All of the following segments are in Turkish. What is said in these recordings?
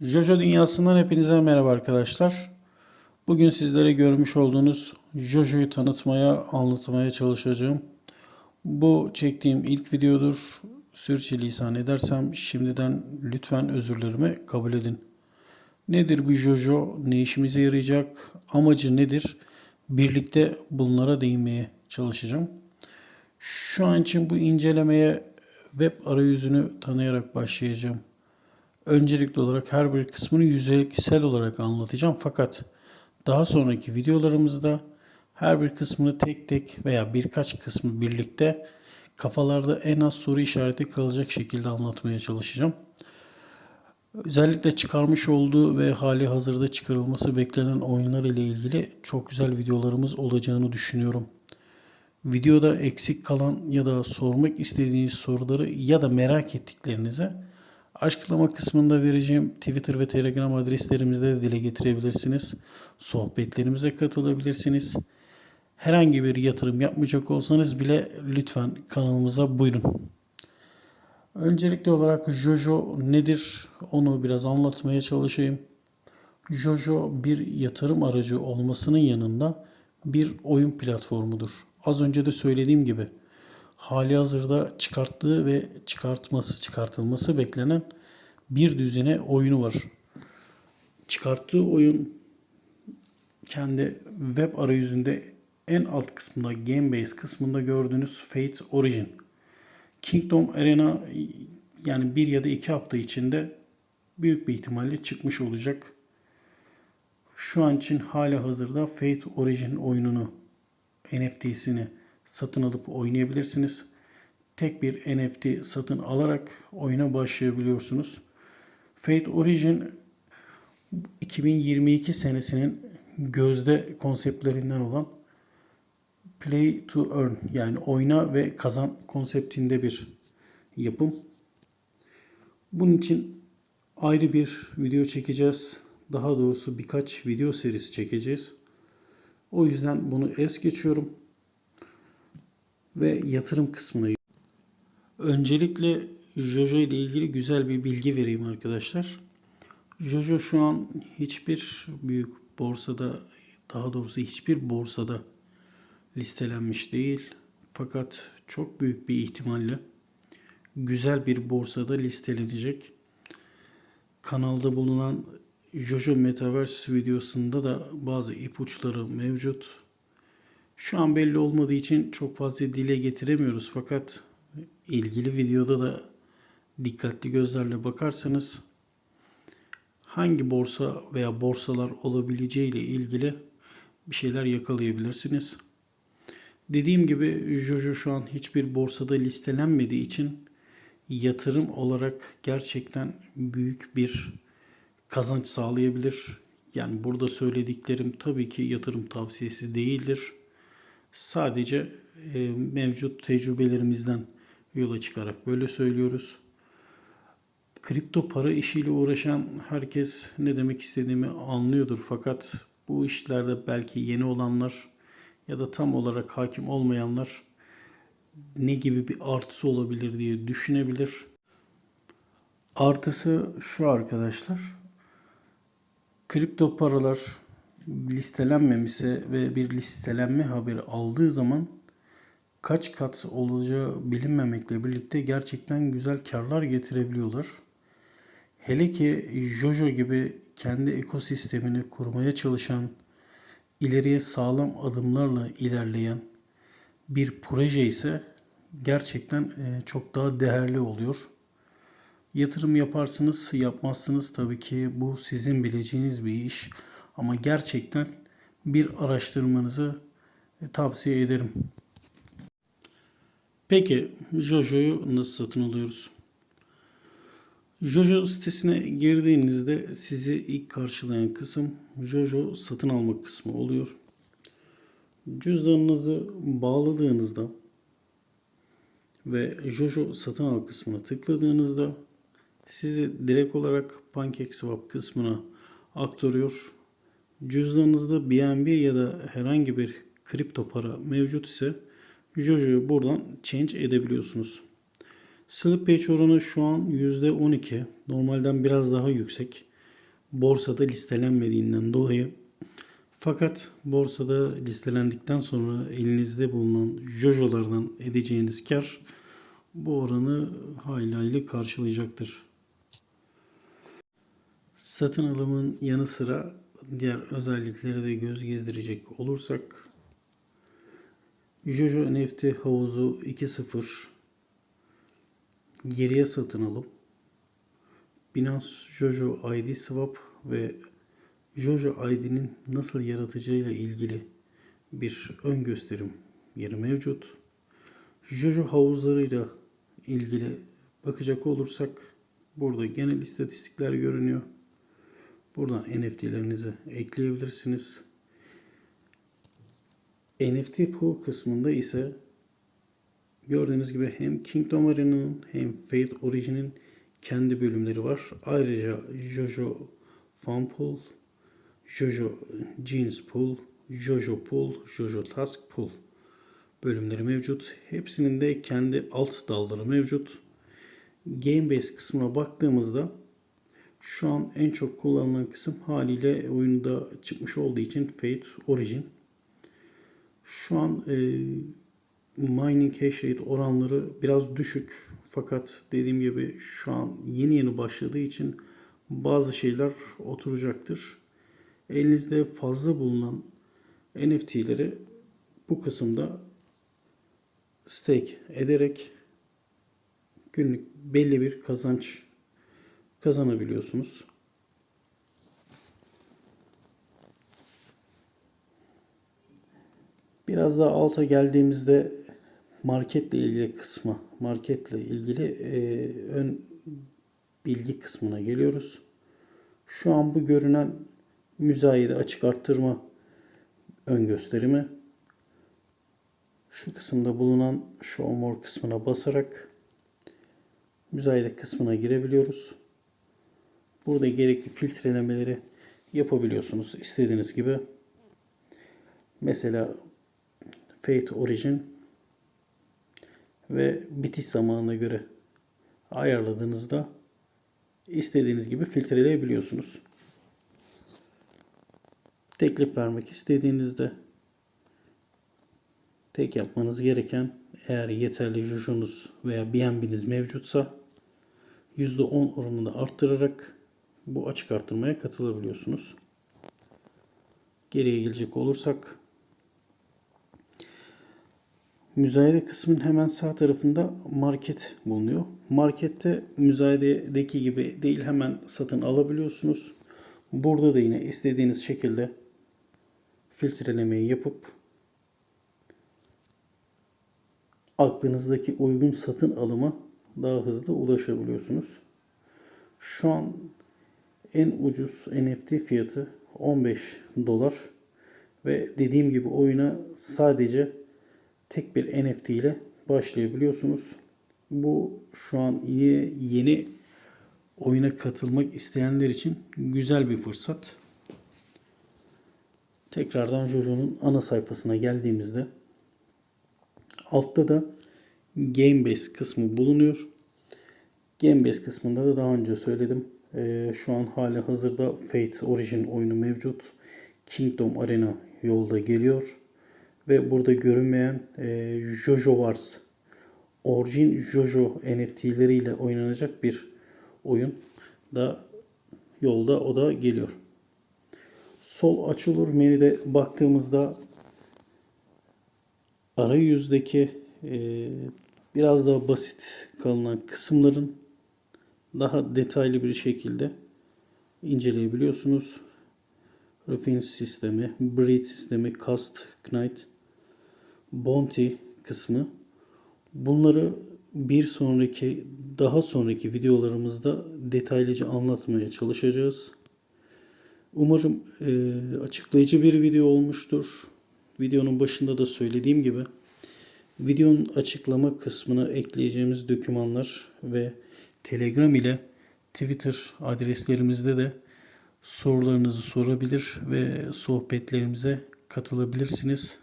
Jojo dünyasından hepinize merhaba arkadaşlar. Bugün sizlere görmüş olduğunuz Jojo'yu tanıtmaya, anlatmaya çalışacağım. Bu çektiğim ilk videodur. Sürçülisan edersem şimdiden lütfen özürlerimi kabul edin. Nedir bu Jojo? Ne işimize yarayacak? Amacı nedir? Birlikte bunlara değinmeye çalışacağım. Şu an için bu incelemeye web arayüzünü tanıyarak başlayacağım. Öncelikli olarak her bir kısmını yüzeysel olarak anlatacağım fakat daha sonraki videolarımızda her bir kısmını tek tek veya birkaç kısmı birlikte kafalarda en az soru işareti kalacak şekilde anlatmaya çalışacağım. Özellikle çıkarmış olduğu ve hali hazırda çıkarılması beklenen oyunlar ile ilgili çok güzel videolarımız olacağını düşünüyorum. Videoda eksik kalan ya da sormak istediğiniz soruları ya da merak ettiklerinizi Açıklama kısmında vereceğim Twitter ve Telegram adreslerimizde de dile getirebilirsiniz. Sohbetlerimize katılabilirsiniz. Herhangi bir yatırım yapmayacak olsanız bile lütfen kanalımıza buyurun. Öncelikli olarak Jojo nedir onu biraz anlatmaya çalışayım. Jojo bir yatırım aracı olmasının yanında bir oyun platformudur. Az önce de söylediğim gibi hali hazırda çıkarttığı ve çıkartması çıkartılması beklenen bir düzine oyunu var. Çıkarttığı oyun kendi web arayüzünde en alt kısmında Gamebase kısmında gördüğünüz Fate Origin. Kingdom Arena yani bir ya da iki hafta içinde büyük bir ihtimalle çıkmış olacak. Şu an için hala hazırda Fate Origin oyununu NFT'sini satın alıp oynayabilirsiniz. Tek bir NFT satın alarak oyuna başlayabiliyorsunuz. Fate Origin 2022 senesinin gözde konseptlerinden olan Play to Earn yani oyna ve kazan konseptinde bir yapım. Bunun için ayrı bir video çekeceğiz. Daha doğrusu birkaç video serisi çekeceğiz. O yüzden bunu es geçiyorum ve yatırım kısmına. Öncelikle Jojo ile ilgili güzel bir bilgi vereyim arkadaşlar. Jojo şu an hiçbir büyük borsada daha doğrusu hiçbir borsada listelenmiş değil. Fakat çok büyük bir ihtimalle güzel bir borsada listelenecek. Kanalda bulunan Jojo Metaverse videosunda da bazı ipuçları mevcut. Şu an belli olmadığı için çok fazla dile getiremiyoruz fakat ilgili videoda da dikkatli gözlerle bakarsanız hangi borsa veya borsalar olabileceği ile ilgili bir şeyler yakalayabilirsiniz. Dediğim gibi Jojo şu an hiçbir borsada listelenmediği için yatırım olarak gerçekten büyük bir kazanç sağlayabilir. Yani burada söylediklerim tabii ki yatırım tavsiyesi değildir. Sadece e, mevcut tecrübelerimizden yola çıkarak böyle söylüyoruz. Kripto para işiyle uğraşan herkes ne demek istediğimi anlıyordur. Fakat bu işlerde belki yeni olanlar ya da tam olarak hakim olmayanlar ne gibi bir artısı olabilir diye düşünebilir. Artısı şu arkadaşlar. Kripto paralar listelenmemişse ve bir listelenme haberi aldığı zaman kaç kat olacağı bilinmemekle birlikte gerçekten güzel karlar getirebiliyorlar. Hele ki Jojo gibi kendi ekosistemini kurmaya çalışan, ileriye sağlam adımlarla ilerleyen bir proje ise gerçekten e, çok daha değerli oluyor. Yatırım yaparsınız, yapmazsınız tabii ki bu sizin bileceğiniz bir iş. Ama gerçekten bir araştırmanızı e, tavsiye ederim. Peki Jojo'yu nasıl satın alıyoruz? Jojo sitesine girdiğinizde sizi ilk karşılayan kısım Jojo satın alma kısmı oluyor. Cüzdanınızı bağladığınızda ve Jojo satın al kısmına tıkladığınızda sizi direkt olarak PancakeSwap kısmına aktarıyor. Cüzdanınızda BNB ya da herhangi bir kripto para mevcut ise Jojo'yu buradan change edebiliyorsunuz. Slip page oranı şu an %12. Normalden biraz daha yüksek. borsada listelenmediğinden dolayı fakat borsada listelendikten sonra elinizde bulunan jojolardan edeceğiniz kar bu oranı hayli hayli karşılayacaktır. Satın alımın yanı sıra diğer özelliklere de göz gezdirecek olursak Jojo NFT havuzu 2.0 geriye satın alım Binance Jojo ID Swap ve Jojo ID'nin nasıl yaratacağıyla ilgili bir ön gösterim yeri mevcut. Jojo havuzlarıyla ilgili bakacak olursak burada genel istatistikler görünüyor. Buradan NFT'lerinizi ekleyebilirsiniz. NFT pool kısmında ise gördüğünüz gibi hem Kingdom Arena'nın hem Fate Origin'in kendi bölümleri var. Ayrıca Jojo Fun Pool, Jojo Jeans Pool, Jojo Pool, Jojo Task Pool bölümleri mevcut. Hepsinin de kendi alt dalları mevcut. Game Base kısmına baktığımızda şu an en çok kullanılan kısım haliyle oyunda çıkmış olduğu için Fate Origin. Şu an e, mining hash rate oranları biraz düşük. Fakat dediğim gibi şu an yeni yeni başladığı için bazı şeyler oturacaktır. Elinizde fazla bulunan NFT'leri bu kısımda stake ederek günlük belli bir kazanç kazanabiliyorsunuz. Biraz daha alta geldiğimizde marketle ilgili kısmı, marketle ilgili e, ön bilgi kısmına geliyoruz. Şu an bu görünen müzayede açık arttırma ön gösterimi. Şu kısımda bulunan Show More kısmına basarak müzayede kısmına girebiliyoruz. Burada gerekli filtrelemeleri yapabiliyorsunuz istediğiniz gibi. Mesela Fate Origin ve bitiş zamanına göre ayarladığınızda istediğiniz gibi filtreleyebiliyorsunuz. Teklif vermek istediğinizde tek yapmanız gereken eğer yeterli jujunuz veya BNB'niz mevcutsa %10 oranında arttırarak bu açık arttırmaya katılabiliyorsunuz. Geriye gelecek olursak Müzayede kısmın hemen sağ tarafında market bulunuyor. Markette müzayededeki gibi değil hemen satın alabiliyorsunuz. Burada da yine istediğiniz şekilde filtrelemeyi yapıp aklınızdaki uygun satın alıma daha hızlı ulaşabiliyorsunuz. Şu an en ucuz NFT fiyatı 15 dolar ve dediğim gibi oyuna sadece tek bir NFT ile başlayabiliyorsunuz. Bu şu an yeni, yeni oyuna katılmak isteyenler için güzel bir fırsat. Tekrardan Jojo'nun ana sayfasına geldiğimizde altta da Gamebase kısmı bulunuyor. Gamebase kısmında da daha önce söyledim. Ee, şu an hali hazırda Fate Origin oyunu mevcut. Kingdom Arena yolda geliyor ve burada görünmeyen e, Jojo Wars orijin Jojo NFT'leriyle oynanacak bir oyun da yolda o da geliyor. Sol açılır menüde baktığımızda arayüzdeki e, biraz daha basit kalınan kısımların daha detaylı bir şekilde inceleyebiliyorsunuz. Refine sistemi, Breed sistemi, Cast, Knight Bounty kısmı. Bunları bir sonraki, daha sonraki videolarımızda detaylıca anlatmaya çalışacağız. Umarım e, açıklayıcı bir video olmuştur. Videonun başında da söylediğim gibi videonun açıklama kısmına ekleyeceğimiz dokümanlar ve Telegram ile Twitter adreslerimizde de sorularınızı sorabilir ve sohbetlerimize katılabilirsiniz.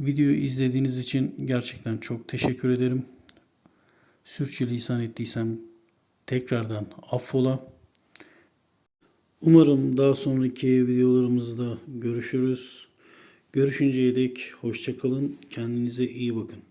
Videoyu izlediğiniz için gerçekten çok teşekkür ederim. Sürçülisan ettiysem tekrardan affola. Umarım daha sonraki videolarımızda görüşürüz. Görüşünceye dek hoşça kalın. Kendinize iyi bakın.